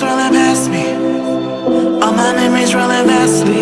Past me, all my memories rolling vastly. Cold,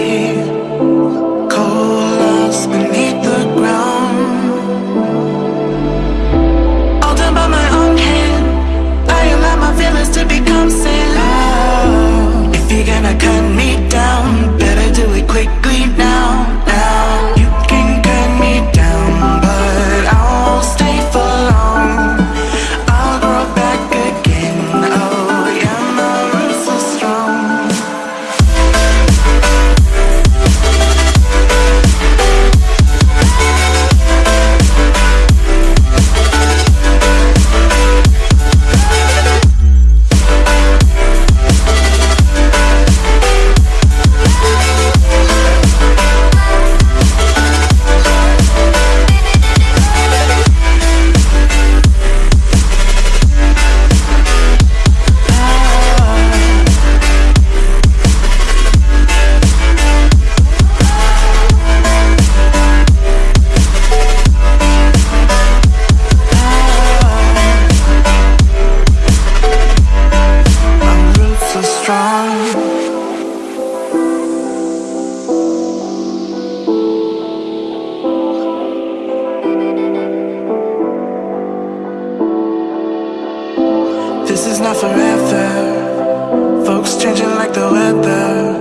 is not forever. Folks changing like the weather.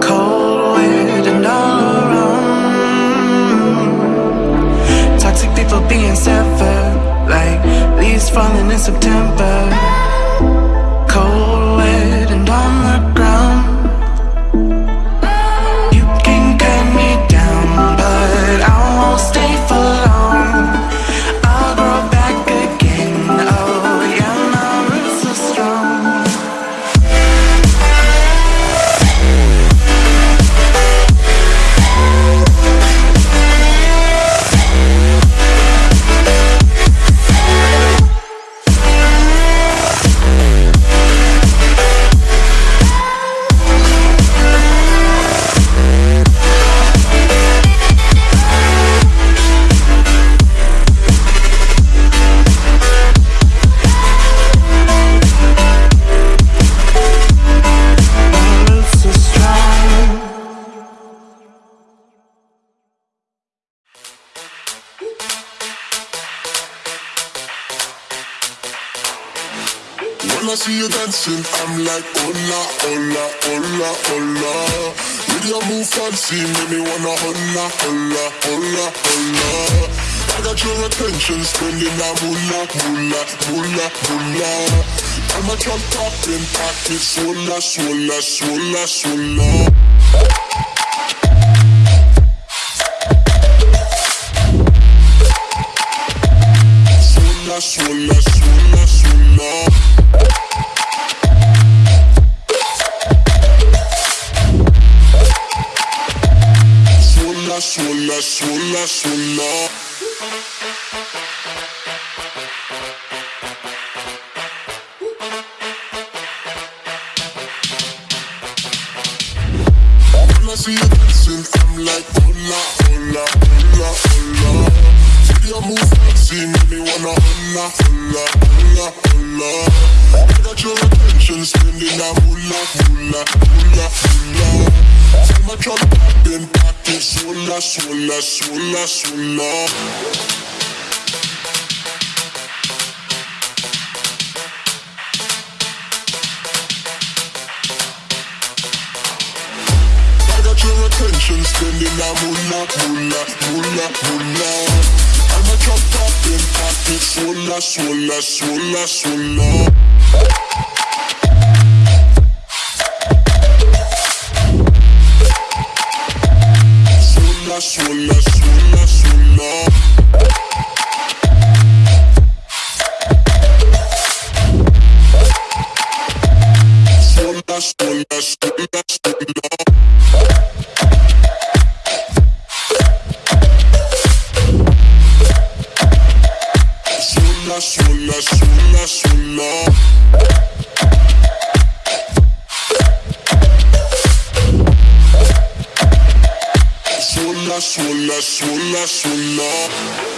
Cold, and all around. Toxic people being severed, like leaves falling in September. See you dancing, I'm like, hola, hola, hola, hola. With your move fancy, make me wanna hola, hola, hola, hola. I got your attention, spending that moolah, moolah, moolah, moolah. I'm a drop popping pocket, swola, swola, swola, swola. Swola, swola. Swola, swola, swola, swola. When I see you dancing, I'm like, hola, hola, hola, hola. Move make me wanna hola, hola, hola, hola. I got your attention, spending that moolah, moolah, moolah, moolah. See my truck popping, pocket, swola, swola. I got your attention, spending that moolah, moolah, moolah, moolah. I'm a drop popping, pocket, swola, sola, sola, sola. sola, sola, sola, sola.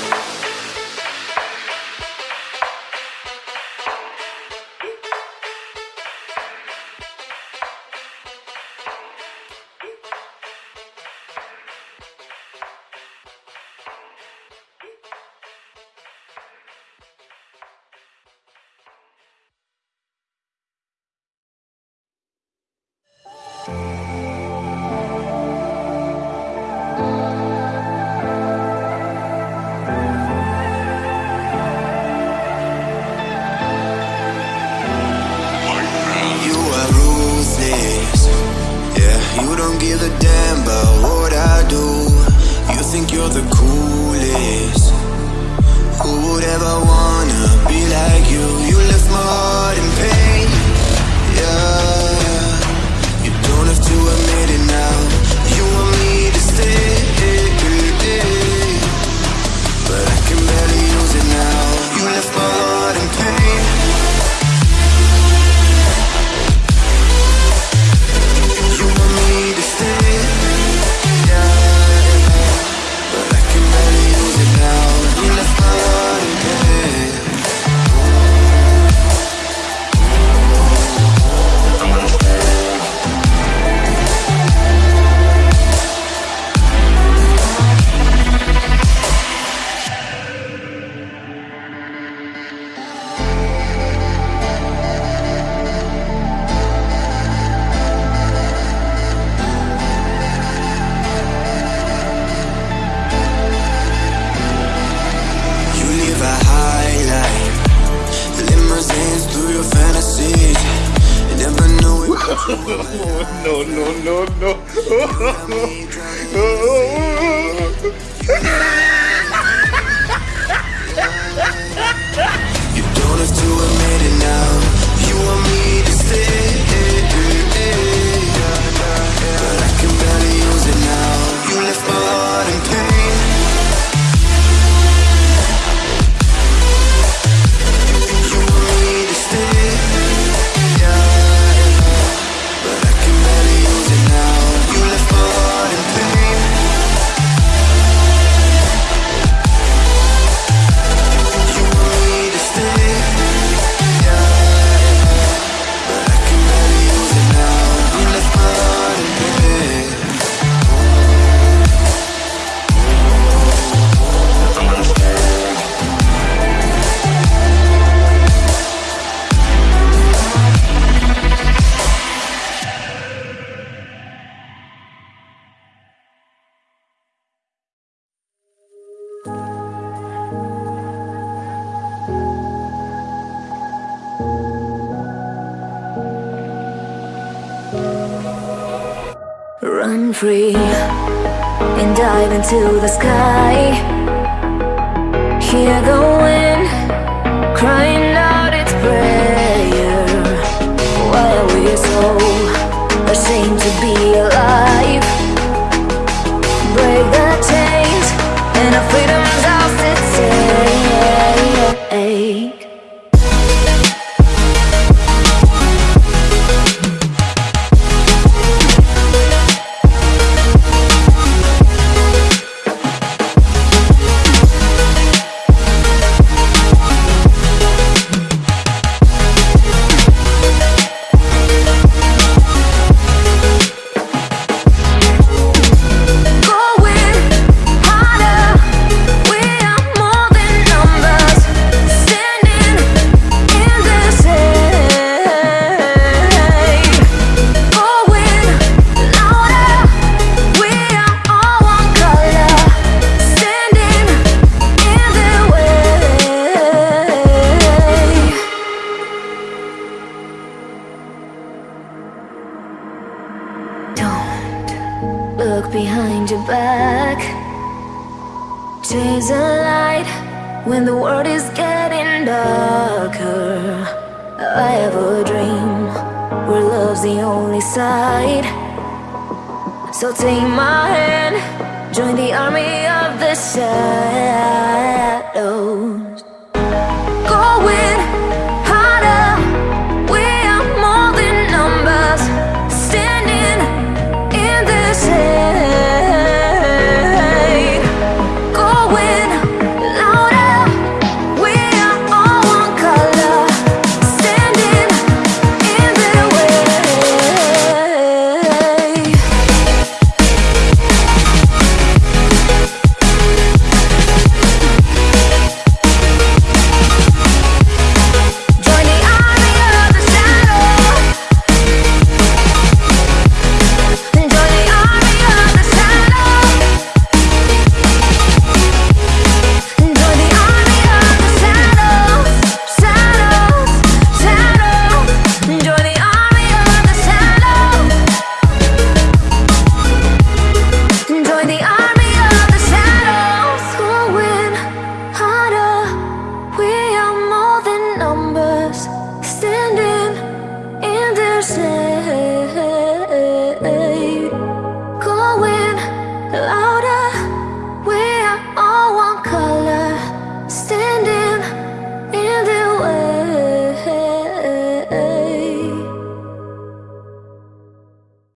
no, no, no, no. you don't have to admit it now. run free And dive into the sky. Hear the wind crying look behind your back. Chase a light when the world is getting darker. I have a dream where love's the only side. So take my hand, join the army of the sun.